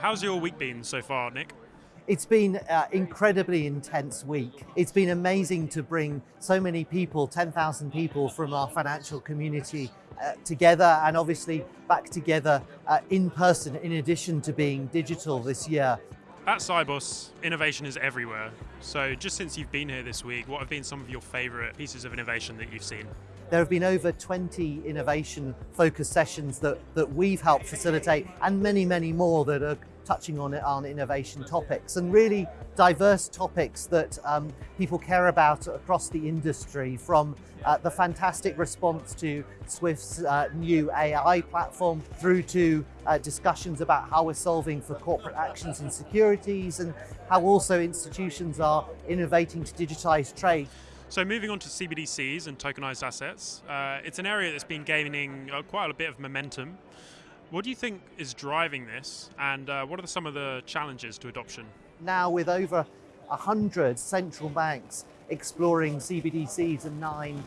How's your week been so far, Nick? It's been an incredibly intense week. It's been amazing to bring so many people, 10,000 people from our financial community uh, together and obviously back together uh, in person in addition to being digital this year. At Sibos, innovation is everywhere. So just since you've been here this week, what have been some of your favourite pieces of innovation that you've seen? There have been over 20 innovation focused sessions that, that we've helped facilitate and many, many more that are touching on, on innovation topics and really diverse topics that um, people care about across the industry from uh, the fantastic response to Swift's uh, new AI platform through to uh, discussions about how we're solving for corporate actions and securities and how also institutions are innovating to digitize trade. So moving on to CBDCs and tokenized assets, uh, it's an area that's been gaining uh, quite a bit of momentum. What do you think is driving this, and uh, what are some of the challenges to adoption? Now, with over 100 central banks exploring CBDCs and nine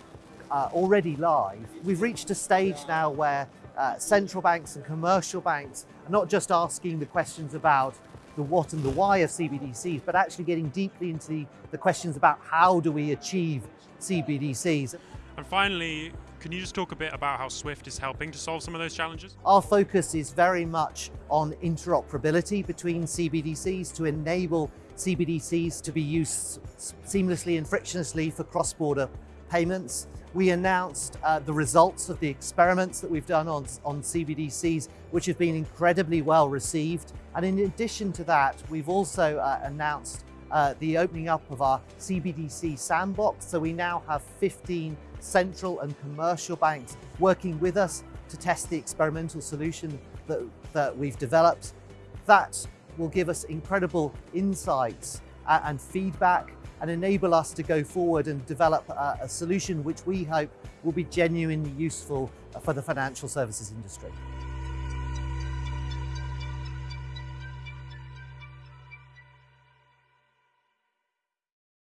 uh, already live, we've reached a stage now where uh, central banks and commercial banks are not just asking the questions about the what and the why of CBDCs, but actually getting deeply into the, the questions about how do we achieve CBDCs. And finally, can you just talk a bit about how Swift is helping to solve some of those challenges? Our focus is very much on interoperability between CBDCs to enable CBDCs to be used seamlessly and frictionlessly for cross-border payments. We announced uh, the results of the experiments that we've done on, on CBDCs, which have been incredibly well received. And in addition to that, we've also uh, announced uh, the opening up of our CBDC sandbox. So we now have 15 central and commercial banks working with us to test the experimental solution that, that we've developed. That will give us incredible insights uh, and feedback and enable us to go forward and develop a, a solution which we hope will be genuinely useful for the financial services industry.